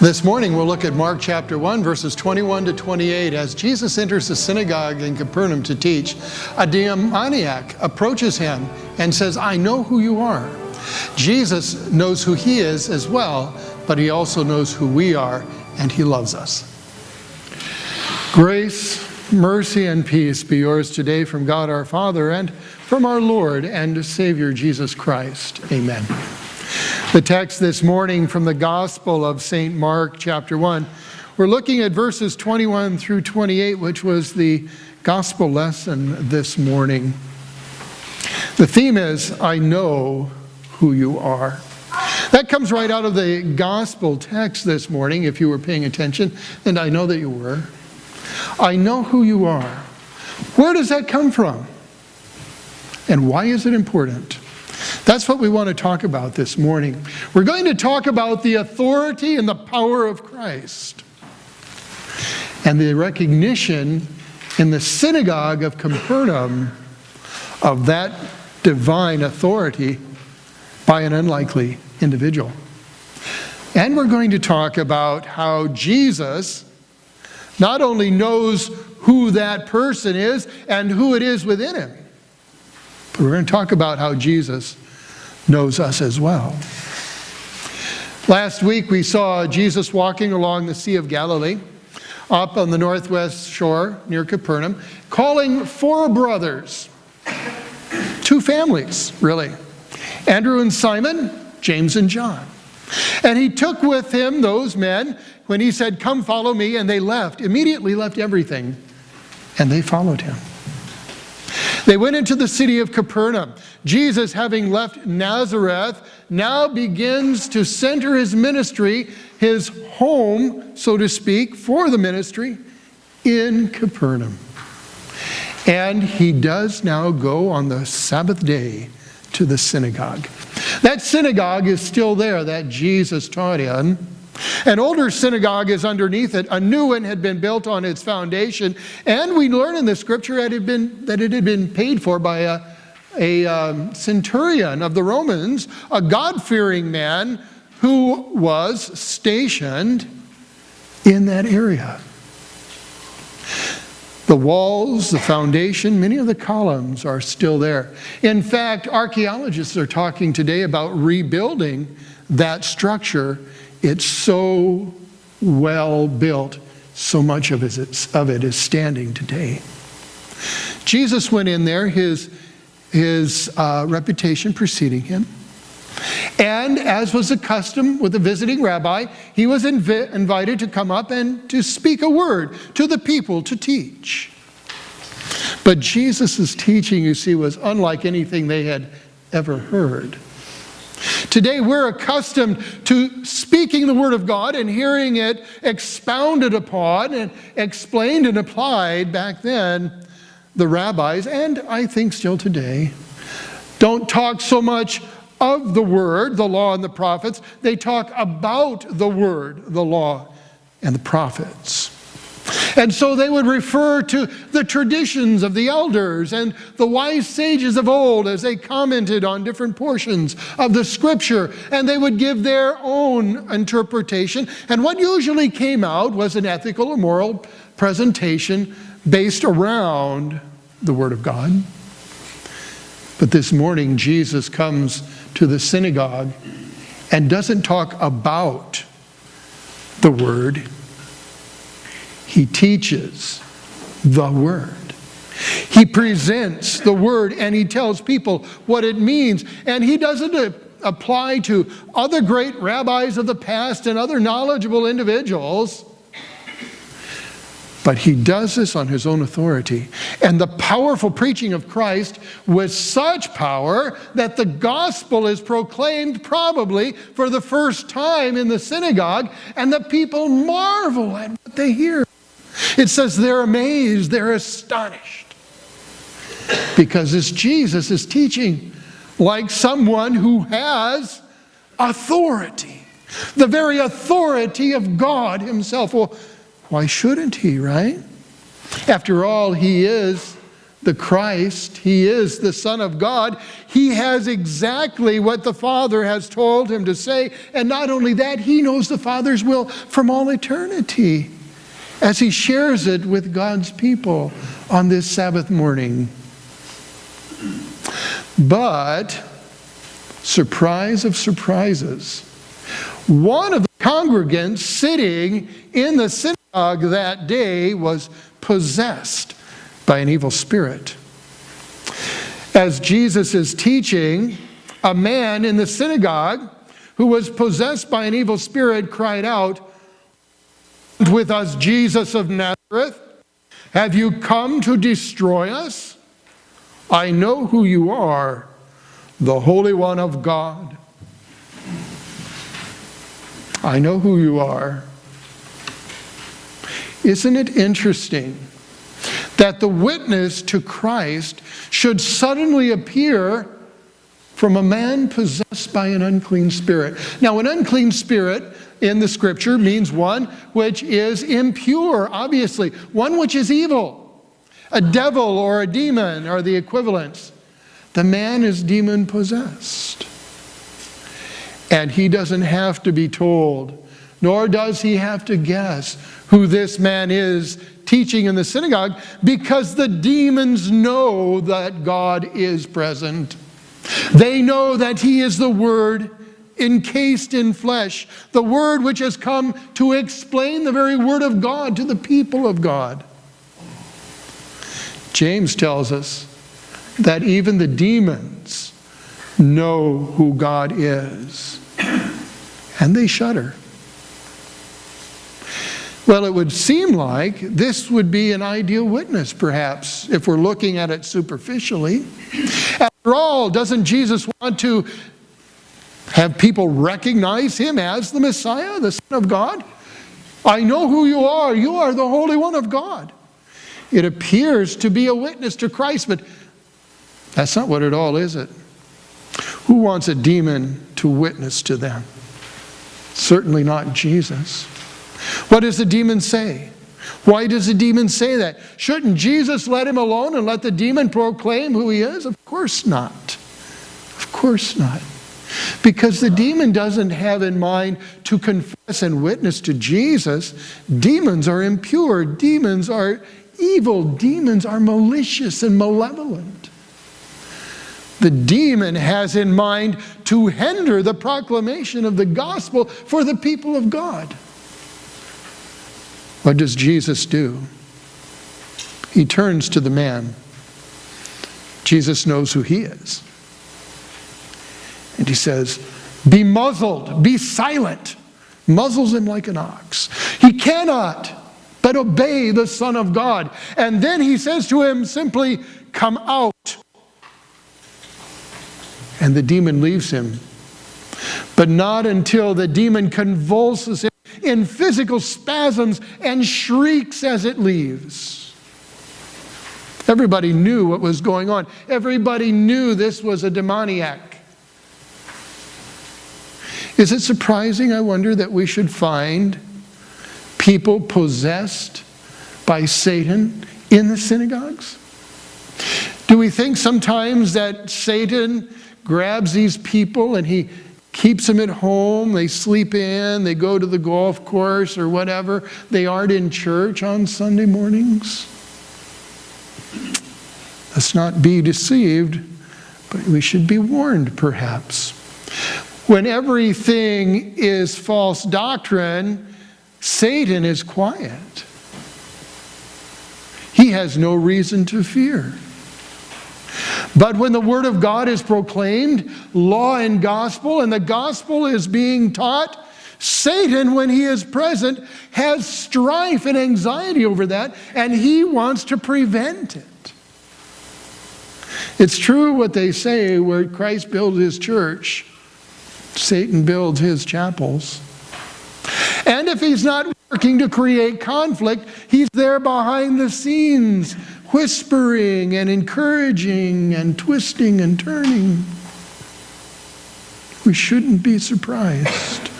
This morning we'll look at Mark chapter 1 verses 21 to 28. As Jesus enters the synagogue in Capernaum to teach, a demoniac approaches him and says, I know who you are. Jesus knows who he is as well, but he also knows who we are and he loves us. Grace, mercy, and peace be yours today from God our Father and from our Lord and Savior Jesus Christ. Amen. The text this morning from the Gospel of St. Mark, chapter 1. We're looking at verses 21 through 28, which was the gospel lesson this morning. The theme is, I know who you are. That comes right out of the gospel text this morning, if you were paying attention, and I know that you were. I know who you are. Where does that come from? And why is it important? That's what we want to talk about this morning. We're going to talk about the authority and the power of Christ and the recognition in the synagogue of Capernaum of that divine authority by an unlikely individual. And we're going to talk about how Jesus not only knows who that person is and who it is within him, but we're going to talk about how Jesus knows us as well. Last week we saw Jesus walking along the Sea of Galilee up on the northwest shore near Capernaum, calling four brothers, two families, really Andrew and Simon, James and John. And he took with him those men when he said, Come follow me, and they left, immediately left everything, and they followed him. They went into the city of Capernaum. Jesus, having left Nazareth, now begins to center his ministry, his home, so to speak, for the ministry in Capernaum. And he does now go on the Sabbath day to the synagogue. That synagogue is still there that Jesus taught in. An older synagogue is underneath it. A new one had been built on its foundation. And we learn in the scripture that it had been, that it had been paid for by a, a um, centurion of the Romans, a God fearing man who was stationed in that area. The walls, the foundation, many of the columns are still there. In fact, archaeologists are talking today about rebuilding that structure it's so well built, so much of it, of it is standing today. Jesus went in there, his, his uh, reputation preceding him. And as was the custom with a visiting rabbi, he was invi invited to come up and to speak a word to the people to teach. But Jesus' teaching, you see, was unlike anything they had ever heard. Today we're accustomed to speaking the Word of God and hearing it expounded upon and explained and applied back then. The rabbis, and I think still today, don't talk so much of the Word, the law and the prophets. They talk about the Word, the law and the prophets. And so they would refer to the traditions of the elders and the wise sages of old as they commented on different portions of the scripture, and they would give their own interpretation. And what usually came out was an ethical or moral presentation based around the Word of God. But this morning, Jesus comes to the synagogue and doesn't talk about the Word he teaches the Word. He presents the Word and he tells people what it means. And he doesn't apply to other great rabbis of the past and other knowledgeable individuals. But he does this on his own authority. And the powerful preaching of Christ with such power that the gospel is proclaimed probably for the first time in the synagogue, and the people marvel at what they hear. It says they're amazed, they're astonished. Because this Jesus is teaching like someone who has authority, the very authority of God Himself. Well, why shouldn't He, right? After all, He is the Christ, he is the Son of God, he has exactly what the Father has told him to say. And not only that, he knows the Father's will from all eternity as he shares it with God's people on this Sabbath morning. But, surprise of surprises, one of the congregants sitting in the synagogue that day was possessed by an evil spirit. As Jesus is teaching, a man in the synagogue who was possessed by an evil spirit cried out, With us, Jesus of Nazareth, have you come to destroy us? I know who you are, the Holy One of God. I know who you are. Isn't it interesting that the witness to Christ should suddenly appear from a man possessed by an unclean spirit. Now, an unclean spirit in the scripture means one which is impure, obviously, one which is evil. A devil or a demon are the equivalents. The man is demon possessed. And he doesn't have to be told, nor does he have to guess who this man is teaching in the synagogue because the demons know that God is present. They know that He is the Word encased in flesh, the Word which has come to explain the very Word of God to the people of God. James tells us that even the demons know who God is, and they shudder. Well, it would seem like this would be an ideal witness, perhaps, if we're looking at it superficially. After all, doesn't Jesus want to have people recognize him as the Messiah, the Son of God? I know who you are. You are the Holy One of God. It appears to be a witness to Christ, but that's not what it all is, it? Who wants a demon to witness to them? Certainly not Jesus. What does the demon say? Why does the demon say that? Shouldn't Jesus let him alone and let the demon proclaim who he is? Of course not. Of course not. Because the demon doesn't have in mind to confess and witness to Jesus. Demons are impure. Demons are evil. Demons are malicious and malevolent. The demon has in mind to hinder the proclamation of the gospel for the people of God. What does Jesus do? He turns to the man. Jesus knows who he is. And he says, Be muzzled, be silent. Muzzles him like an ox. He cannot but obey the Son of God. And then he says to him simply, Come out. And the demon leaves him. But not until the demon convulses him in physical spasms and shrieks as it leaves. Everybody knew what was going on. Everybody knew this was a demoniac. Is it surprising, I wonder, that we should find people possessed by Satan in the synagogues? Do we think sometimes that Satan grabs these people and he keeps them at home. They sleep in, they go to the golf course or whatever. They aren't in church on Sunday mornings. Let's not be deceived, but we should be warned perhaps. When everything is false doctrine, Satan is quiet. He has no reason to fear. But when the Word of God is proclaimed, law and gospel, and the gospel is being taught, Satan, when he is present, has strife and anxiety over that, and he wants to prevent it. It's true what they say where Christ builds his church, Satan builds his chapels. And if he's not working to create conflict, he's there behind the scenes whispering and encouraging and twisting and turning. We shouldn't be surprised.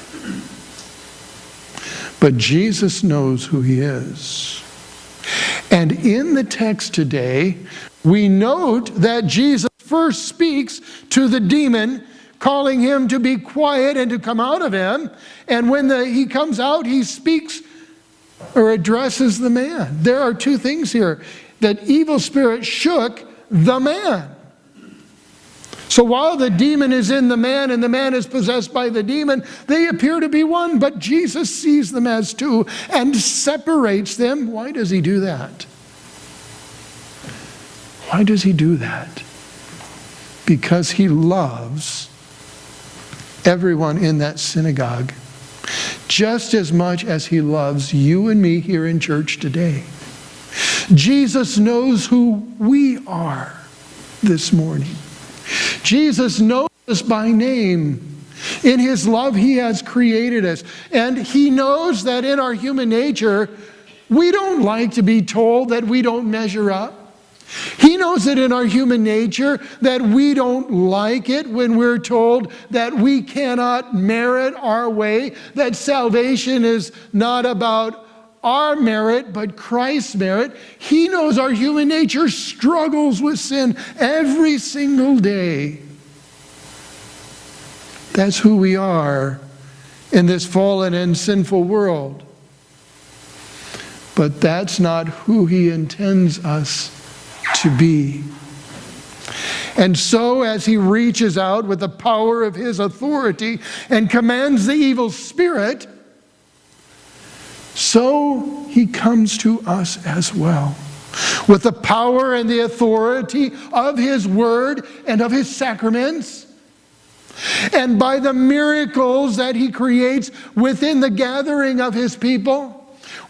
But Jesus knows who he is. And in the text today, we note that Jesus first speaks to the demon, calling him to be quiet and to come out of him. And when the, he comes out, he speaks or addresses the man. There are two things here that evil spirit shook the man. So while the demon is in the man and the man is possessed by the demon, they appear to be one, but Jesus sees them as two and separates them. Why does he do that? Why does he do that? Because he loves everyone in that synagogue just as much as he loves you and me here in church today. Jesus knows who we are this morning. Jesus knows us by name. In his love, he has created us. And he knows that in our human nature, we don't like to be told that we don't measure up. He knows that in our human nature that we don't like it when we're told that we cannot merit our way, that salvation is not about our merit, but Christ's merit. He knows our human nature struggles with sin every single day. That's who we are in this fallen and sinful world. But that's not who He intends us to be. And so, as He reaches out with the power of His authority and commands the evil spirit, so he comes to us as well. With the power and the authority of his word and of his sacraments, and by the miracles that he creates within the gathering of his people,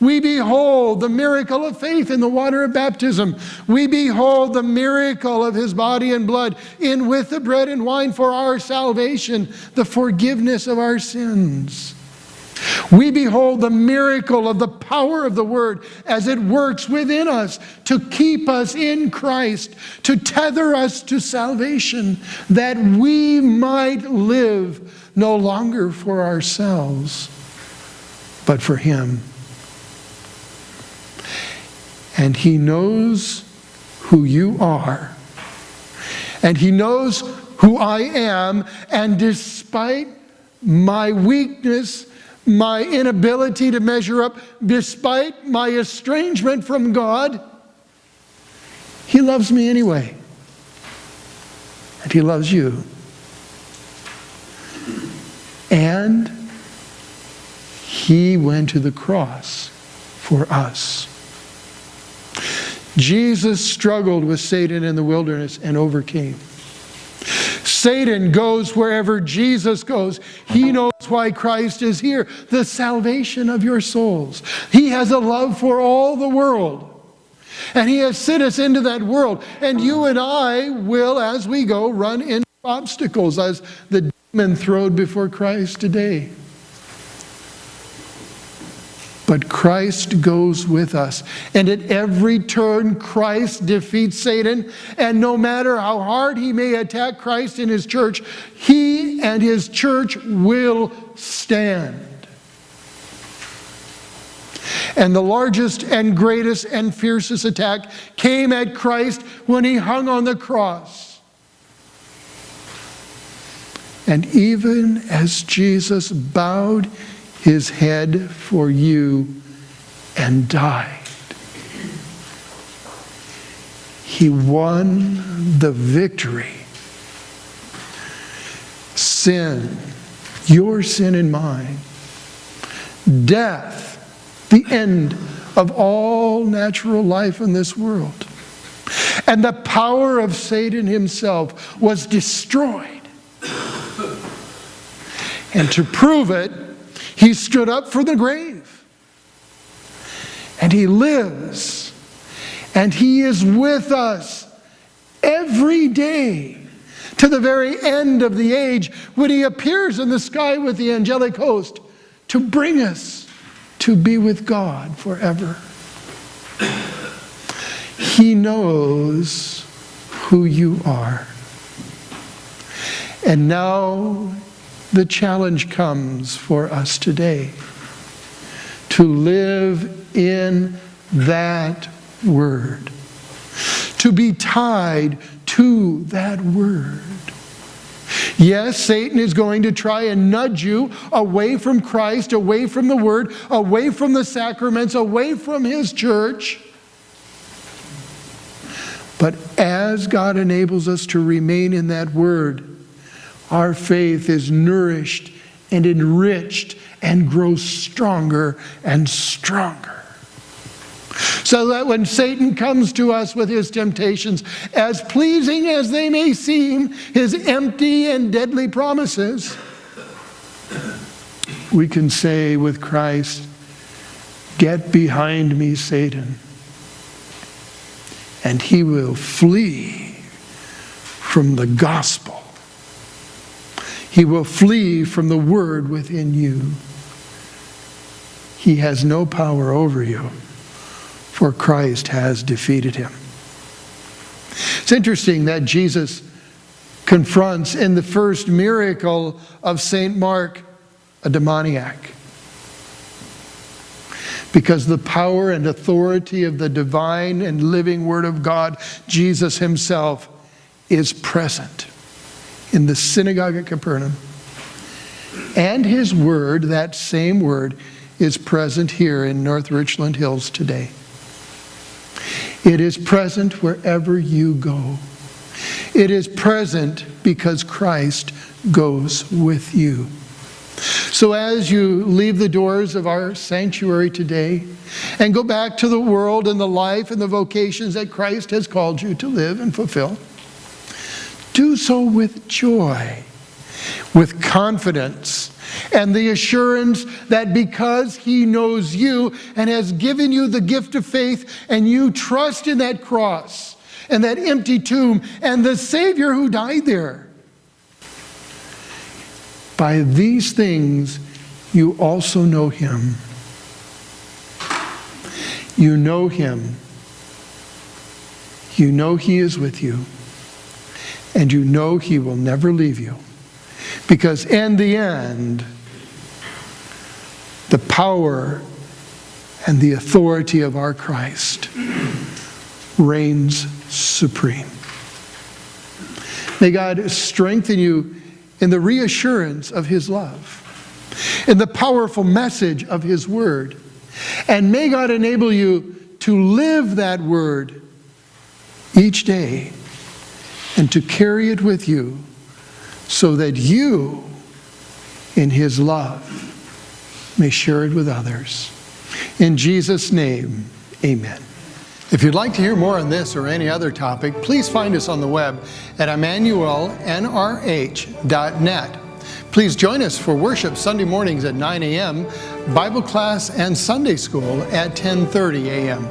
we behold the miracle of faith in the water of baptism. We behold the miracle of his body and blood in with the bread and wine for our salvation, the forgiveness of our sins. We behold the miracle of the power of the Word as it works within us to keep us in Christ, to tether us to salvation, that we might live no longer for ourselves, but for Him. And He knows who you are, and He knows who I am, and despite my weakness, my inability to measure up, despite my estrangement from God, He loves me anyway. And He loves you. And He went to the cross for us. Jesus struggled with Satan in the wilderness and overcame. Satan goes wherever Jesus goes. He knows why Christ is here the salvation of your souls. He has a love for all the world. And He has sent us into that world. And you and I will, as we go, run into obstacles as the demon throwed before Christ today. But Christ goes with us. And at every turn, Christ defeats Satan. And no matter how hard he may attack Christ and his church, he and his church will stand. And the largest and greatest and fiercest attack came at Christ when he hung on the cross. And even as Jesus bowed his head for you and died. He won the victory. Sin, your sin and mine, death, the end of all natural life in this world. And the power of Satan himself was destroyed. And to prove it, he stood up from the grave. And he lives. And he is with us every day to the very end of the age when he appears in the sky with the angelic host to bring us to be with God forever. He knows who you are. And now the challenge comes for us today to live in that word, to be tied to that word. Yes, Satan is going to try and nudge you away from Christ, away from the Word, away from the sacraments, away from His church. But as God enables us to remain in that Word, our faith is nourished and enriched and grows stronger and stronger. So that when Satan comes to us with his temptations, as pleasing as they may seem, his empty and deadly promises, we can say with Christ, Get behind me, Satan. And he will flee from the gospel. He will flee from the word within you. He has no power over you for Christ has defeated him. It's interesting that Jesus confronts in the first miracle of St. Mark a demoniac. Because the power and authority of the divine and living Word of God, Jesus Himself, is present in the synagogue at Capernaum. And His Word, that same Word, is present here in North Richland Hills today. It is present wherever you go. It is present because Christ goes with you. So as you leave the doors of our sanctuary today and go back to the world and the life and the vocations that Christ has called you to live and fulfill, do so with joy, with confidence, and the assurance that because He knows you and has given you the gift of faith, and you trust in that cross and that empty tomb and the Savior who died there, by these things you also know Him. You know Him. You know He is with you. And you know He will never leave you. Because in the end, the power and the authority of our Christ reigns supreme. May God strengthen you in the reassurance of His love, in the powerful message of His word, and may God enable you to live that word each day and to carry it with you so that you, in His love, may share it with others. In Jesus' name, amen. If you'd like to hear more on this or any other topic, please find us on the web at emmanuelnrh.net. Please join us for worship Sunday mornings at 9 a.m., Bible class and Sunday school at 10.30 a.m.